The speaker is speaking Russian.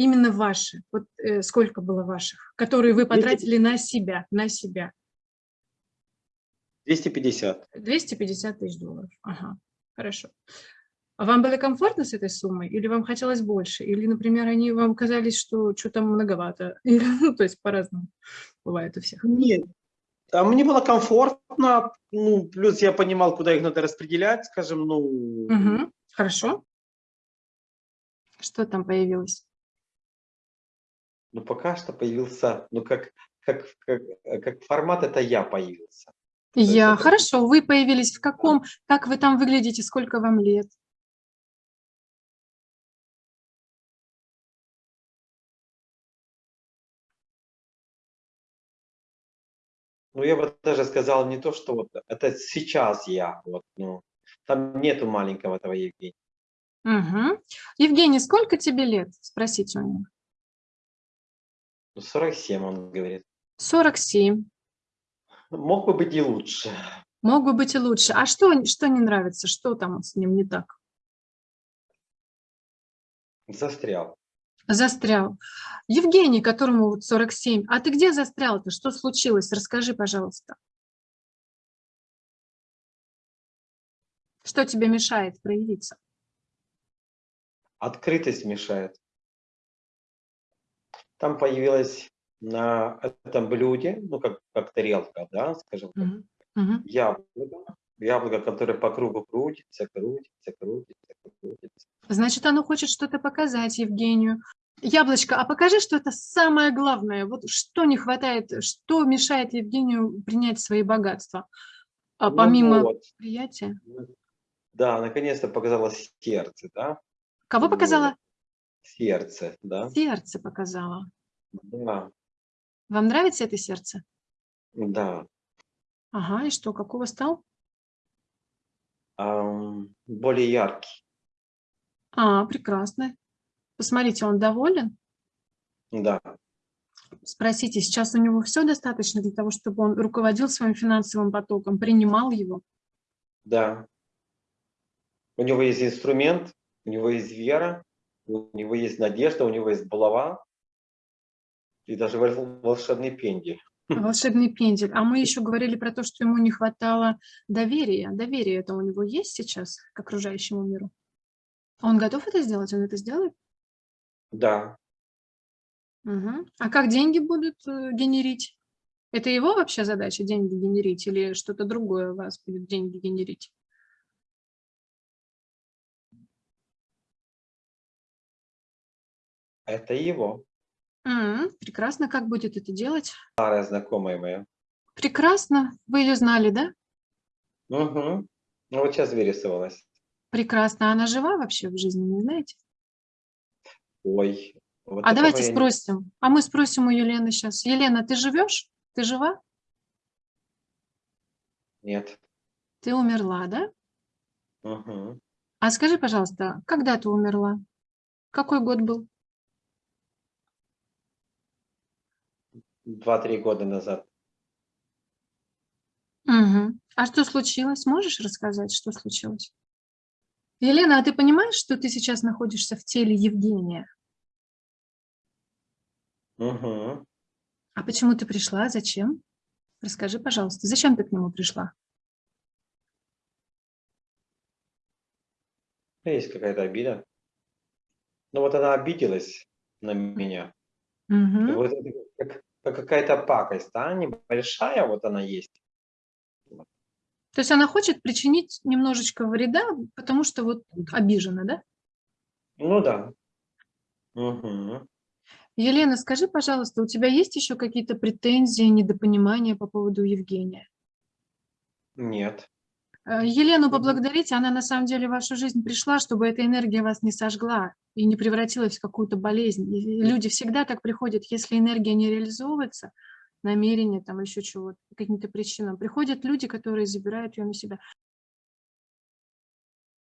Именно ваши. Вот э, сколько было ваших, которые вы потратили на себя, на себя? 250. 250 тысяч долларов. Ага, хорошо. А вам было комфортно с этой суммой? Или вам хотелось больше? Или, например, они вам казались, что что-то многовато? Ну, то есть по-разному бывает у всех. Нет, а мне было комфортно, ну, плюс я понимал, куда их надо распределять, скажем, ну... Угу. Хорошо. Что там появилось? Ну, пока что появился, ну, как, как, как, как формат это я появился. Я, это... хорошо, вы появились в каком, как вы там выглядите, сколько вам лет? Ну, я бы даже сказал не то, что вот это сейчас я, вот, ну, там нету маленького этого Евгения. Угу. Евгений, сколько тебе лет? Спросите у него. 47, он говорит. 47. Мог бы быть и лучше. Мог бы быть и лучше. А что, что не нравится? Что там с ним не так? Застрял. Застрял. Евгений, которому вот 47, а ты где застрял-то? Что случилось? Расскажи, пожалуйста. Что тебе мешает проявиться? Открытость мешает. Там появилась на этом блюде, ну, как, как тарелка, да, скажем так, uh -huh. яблоко, яблоко, которое по кругу крутится, крутится, крутится, крутится. Значит, оно хочет что-то показать Евгению. Яблочко, а покажи, что это самое главное. Вот что не хватает, что мешает Евгению принять свои богатства, а, ну помимо ну вот. приятия? Да, наконец-то показалось сердце, да? Кого показала? Сердце, да. Сердце показала. Да. Вам нравится это сердце? Да. Ага, и что, какого стал? Um, более яркий. А, прекрасно. Посмотрите, он доволен? Да. Спросите, сейчас у него все достаточно для того, чтобы он руководил своим финансовым потоком, принимал его? Да. У него есть инструмент, у него есть вера, у него есть надежда, у него есть булава и даже волшебный пендель. Волшебный пендель. А мы еще говорили про то, что ему не хватало доверия. Доверие это у него есть сейчас к окружающему миру? Он готов это сделать? Он это сделает? Да. Угу. А как деньги будут э, генерить? Это его вообще задача, деньги генерить, или что-то другое у вас будет деньги генерить? Это его. М, Прекрасно. Как будет это делать? Старая знакомая моя. Прекрасно. Вы ее знали, да? Угу. Ну вот сейчас вырисовалась. Прекрасно. Она жива вообще в жизни, не знаете? Ой. Вот а давайте спросим. А мы спросим у Елены сейчас. Елена, ты живешь? Ты жива? Нет. Ты умерла, да? Угу. А скажи, пожалуйста, когда ты умерла? Какой год был? Два-три года назад. Угу. А что случилось? Можешь рассказать, что случилось? Елена, а ты понимаешь, что ты сейчас находишься в теле Евгения? Угу. А почему ты пришла? Зачем? Расскажи, пожалуйста, зачем ты к нему пришла? Есть какая-то обида. Ну вот она обиделась на меня. Угу. вот это как, как какая-то пакость, да, небольшая вот она есть. То есть она хочет причинить немножечко вреда, потому что вот обижена, да? Ну да. Угу. Елена, скажи, пожалуйста, у тебя есть еще какие-то претензии, недопонимания по поводу Евгения? Нет. Э, Елену поблагодарите, она на самом деле в вашу жизнь пришла, чтобы эта энергия вас не сожгла и не превратилась в какую-то болезнь. И люди всегда так приходят, если энергия не реализовывается, намерение, там еще чего-то, каким-то причинам. Приходят люди, которые забирают ее на себя.